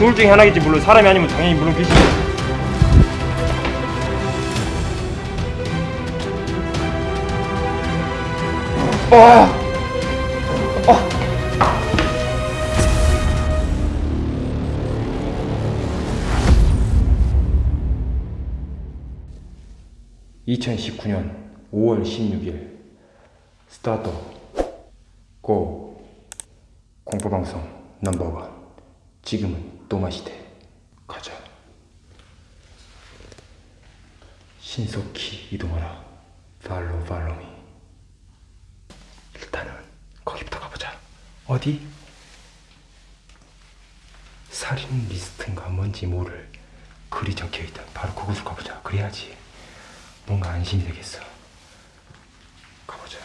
둘 중에 하나겠지 물론 사람이 아니면 당연히 물론 귀신 와! 어! 2019년 5월 16일. 스타트. 고. 공포방송 넘버원. 지금은 또마시대 가자 신속히 이동하라 팔로 팔로미 일단은 거기부터 가보자 어디? 살인 리스트인가 뭔지 모를 글이 적혀있다 바로 그곳을 가보자 그래야지 뭔가 안심이 되겠어. 가보자.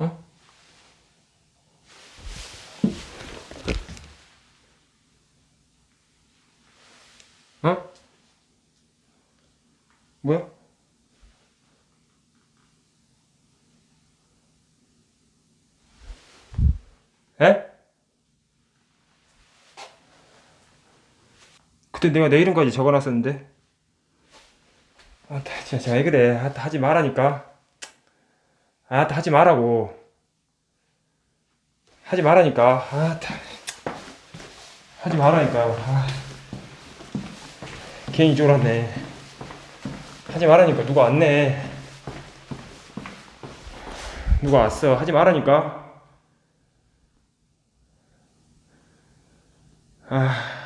어? 어? 뭐야? 에? 그때 내가 내 이름까지 적어놨었는데 아 진짜 왜 그래 아, 하지 말라니까 아, 하지 말라고. 하지 말라니까. 아, 다. 하지 말라니까. 아. 괜히 왔네. 하지 말라니까. 누가 왔네. 누가 왔어. 하지 말라니까. 아.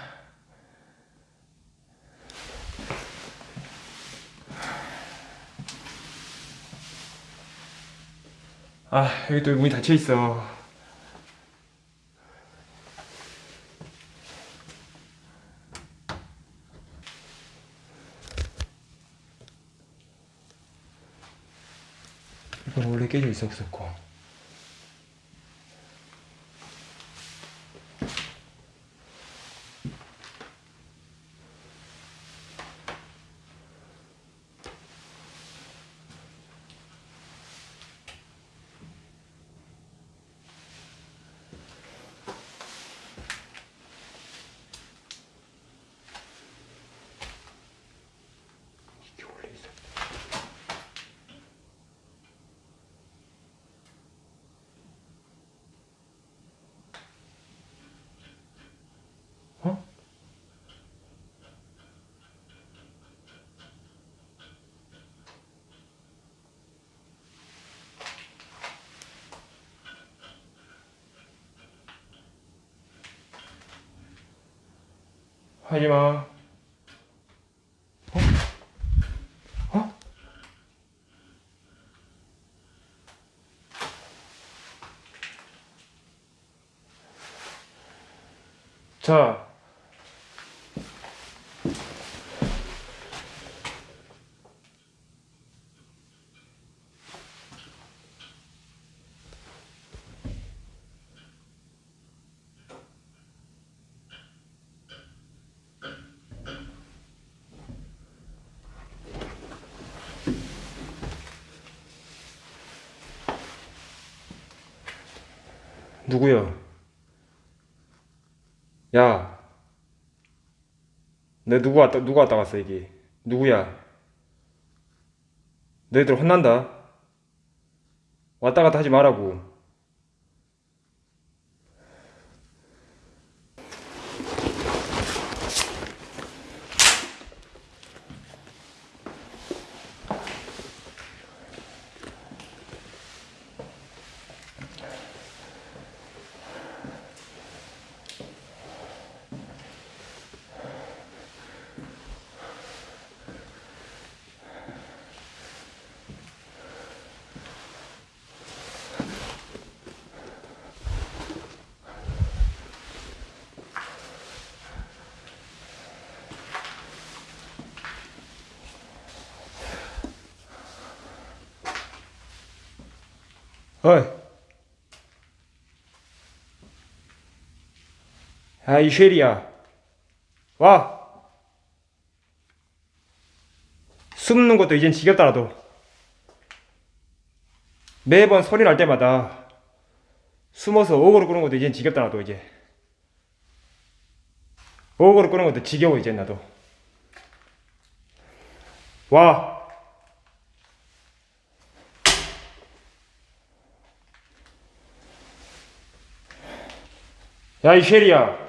아 여기 또 문이 닫혀 있어. 이건 원래 깨져 있었었고. 하지마. 어? 어? 자. 누구야? 야. 내 누구 왔다 누가 왔다 갔어 이게? 누구야? 너희들 혼난다. 왔다 갔다 하지 말라고. 어이. 야, 이 쉐리야. 와. 숨는 것도 이젠 지겹다, 나도. 매번 소리 날 때마다 숨어서 오고를 끄는 것도 이젠 지겹다, 나도, 이제. 오고를 끄는 것도 지겨워, 이제 나도. 와. 야, 이 쉐리야.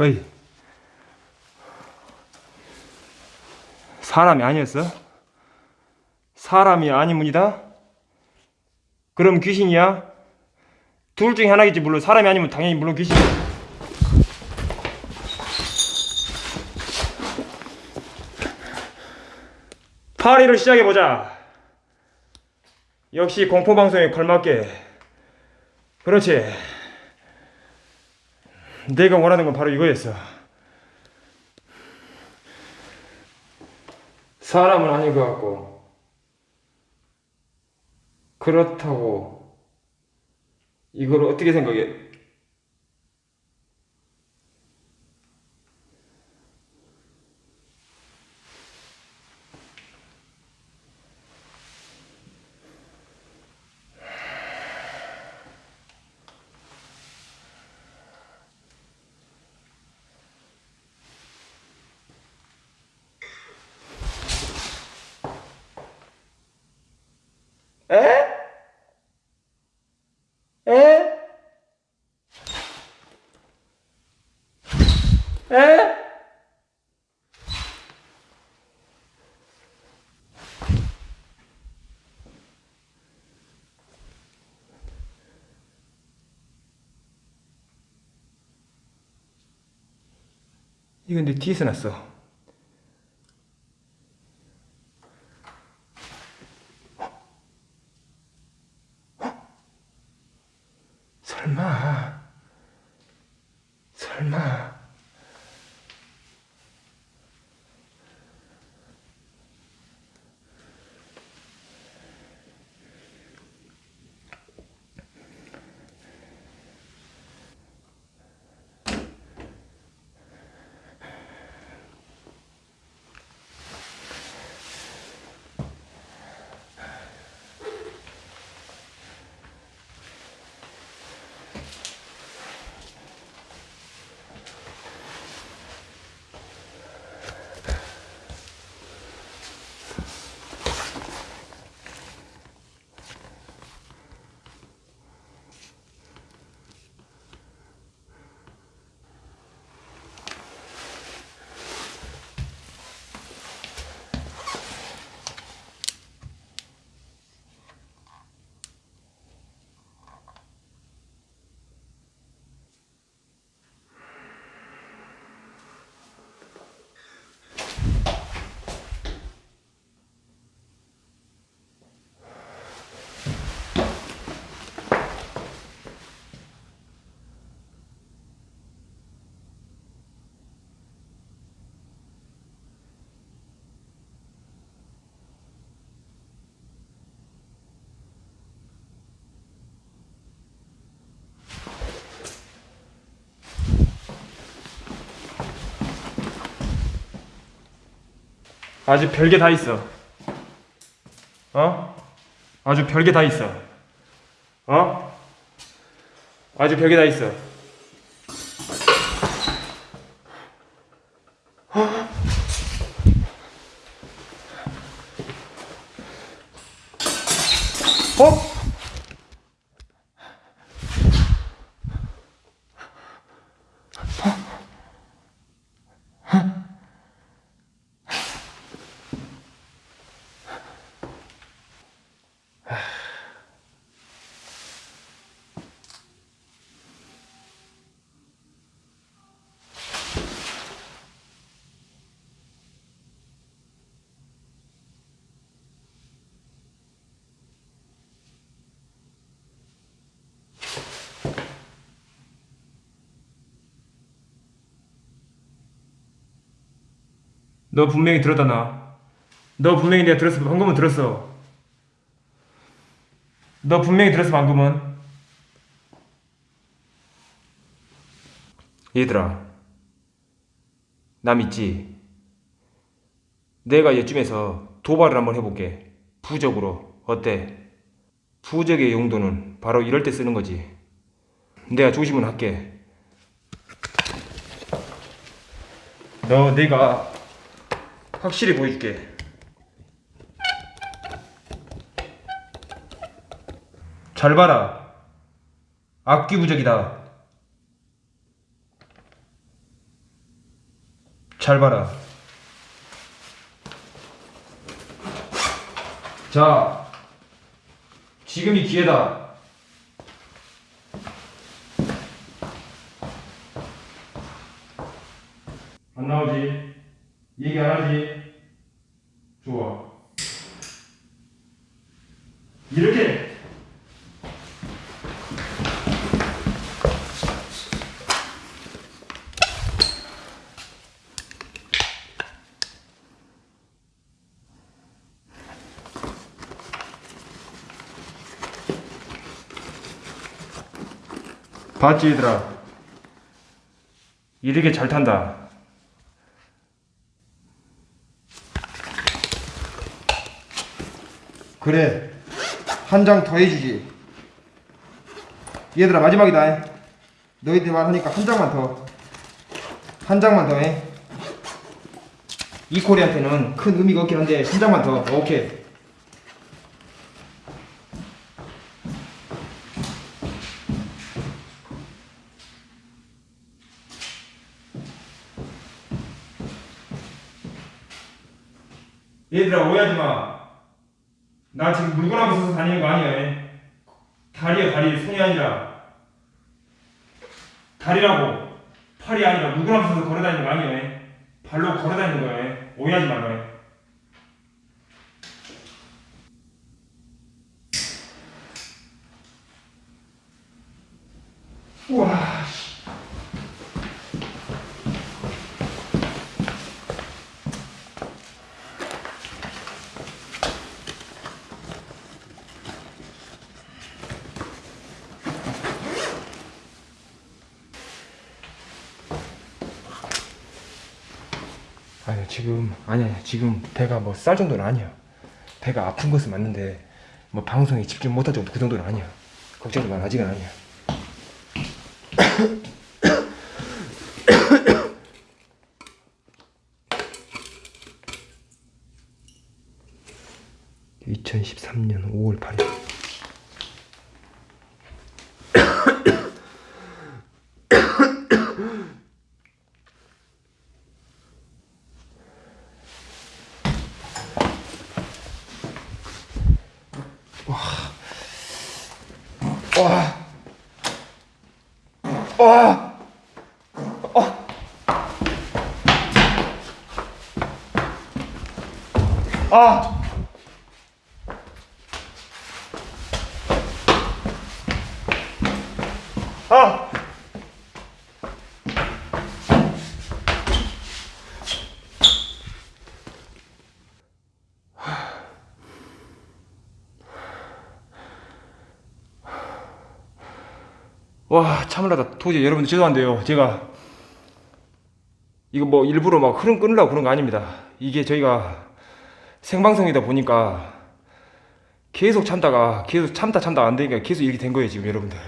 어이. 사람이 아니었어? 사람이 아니문이다? 그럼 귀신이야? 둘 중에 하나겠지 물론 사람이 아니면 당연히 물론 귀신 파리를 시작해보자 역시 공포방송에 걸맞게 그렇지 내가 원하는 건 바로 이거였어. 사람은 아닌 것 같고, 그렇다고, 이걸 어떻게 생각해? 에? 에? 에? 이건 내 뒤에서 났어. 아주 별게 다 있어. 어? 아주 별게 다 있어. 어? 아주 별게 다 있어. 어? 너 분명히 들었다 나. 너 분명히 내가 들었어. 방금은 들었어. 너 분명히 들었어 방금은. 얘들아, 나 믿지? 내가 이쯤에서 도발을 한번 해볼게. 부적으로 어때? 부적의 용도는 바로 이럴 때 쓰는 거지. 내가 조심은 할게. 너 내가 확실히 보여줄게. 잘 봐라. 악기 부적이다. 잘 봐라. 자, 지금이 기회다. 안 나오지? 얘기 안 하지? 좋아. 이렇게. 봤지 얘들아 이렇게 잘 탄다 그래. 한 장 더 해주지. 얘들아 마지막이다. 너희들 말하니까 한 장만 더 한 장만 더 해. 이코리한테는 큰 의미가 없긴 한데 한 장만 더. 오케이. 얘들아 오해하지 마 나 지금 물건 하고 있어서 다니는 거 아니야. 다리야 다리. 손이 아니라. 다리라고. 팔이 아니라 물건 하고 있어서 걸어다니는 거 아니야. 발로 걸어다니는 거야. 오해하지 말라. 우와 씨. 아니야 지금 아니야 지금 배가 뭐 쌀 정도는 아니야. 배가 아픈 것은 맞는데 뭐 방송에 집중 못할 정도 그 정도는 아니야. 걱정이 많아 아직은 아니야 (2013년 5월 8일) 와. 와. 어. 아. 아. 와 참을하다 도저히 여러분들 죄송한데요. 제가 이거 뭐 일부러 막 흐름 끊으려고 그런 거 아닙니다. 이게 저희가 생방송이다 보니까 계속 참다가 계속 참다 참다 안 되니까 계속 이렇게 된 거예요 지금 여러분들.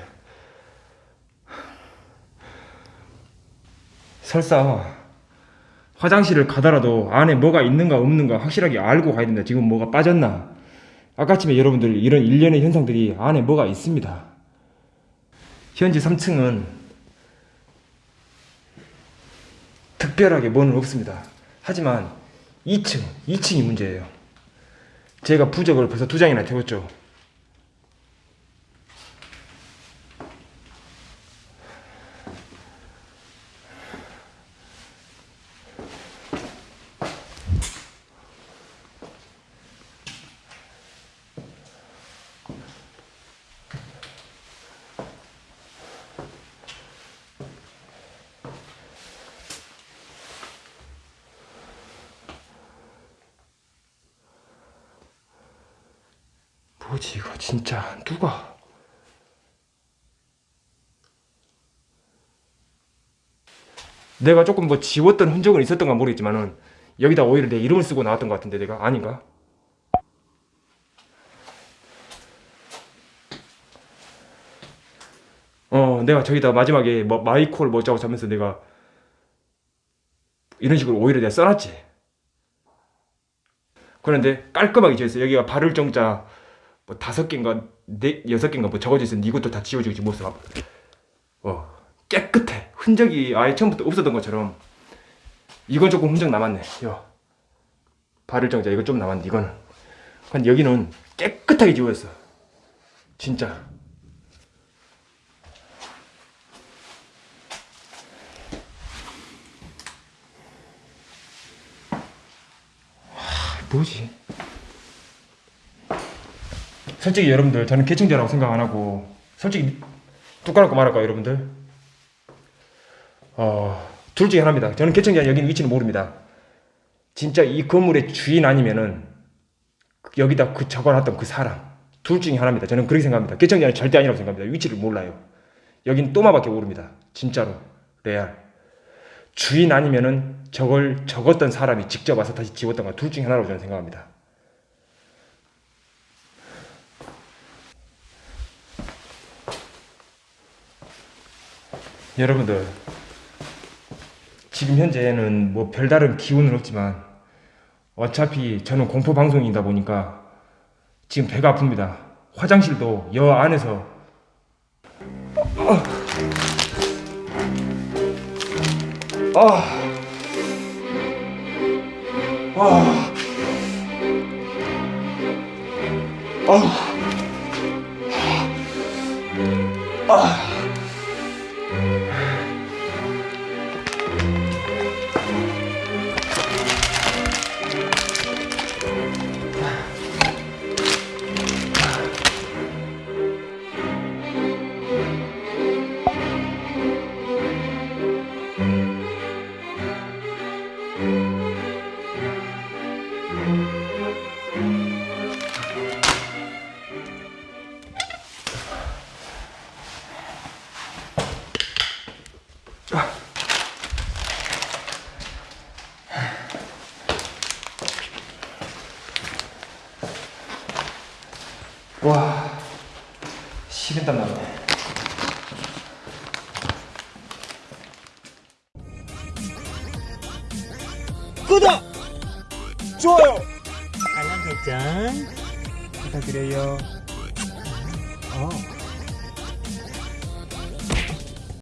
설사 화장실을 가더라도 안에 뭐가 있는가 없는가 확실하게 알고 가야 된다. 지금 뭐가 빠졌나. 아까쯤에 여러분들 이런 일련의 현상들이 안에 뭐가 있습니다. 현재 3층은 특별하게 뭐는 없습니다. 하지만 2층, 2층이 문제예요. 제가 부적을 벌써 두 장이나 태웠죠. 뭐지 이거 진짜 누가? 내가 조금 뭐 지웠던 흔적은 있었던가 모르겠지만은 여기다 오히려 내 이름을 쓰고 나왔던 것 같은데 내가 아닌가? 어 내가 저기다 마지막에 뭐 마이콜 뭐자고 하면서 내가 이런 식으로 오히려 내가 써놨지. 그런데 깔끔하게 지었어 여기가 발을 정자 뭐 다섯 개인가 네 여섯 개인가 뭐 적어져 있었는데 이것도 다 지워지고 지금 모습 어 깨끗해. 흔적이 아예 처음부터 없었던 것처럼. 이건 조금 흔적 남았네. 요 발을 정자. 이거 좀 남았는데 이거는. 근데 여기는 깨끗하게 지워졌어. 진짜. 뭐지? 솔직히 여러분들 저는 개청자라고 생각 안 하고 솔직히 뚝 까놓고 말할까요 여러분들? 어, 둘 중에 하나입니다. 저는 개청자 여기는 위치는 모릅니다. 진짜 이 건물의 주인 아니면은 그- 여기다 그 적어놨던 그 사람 둘 중에 하나입니다. 저는 그렇게 생각합니다. 개청자는 절대 아니라고 생각합니다. 위치를 몰라요. 여긴 또마밖에 모릅니다. 진짜로. 레알. 주인 아니면은 저걸 적었던 사람이 직접 와서 다시 지웠던 거둘 중에 하나라고 저는 생각합니다. 여러분들 지금 현재는 뭐 별다른 기운은 없지만 어차피 저는 공포 방송이다 보니까 지금 배가 아픕니다. 화장실도 여 안에서 아. 아. 아. 아. 와.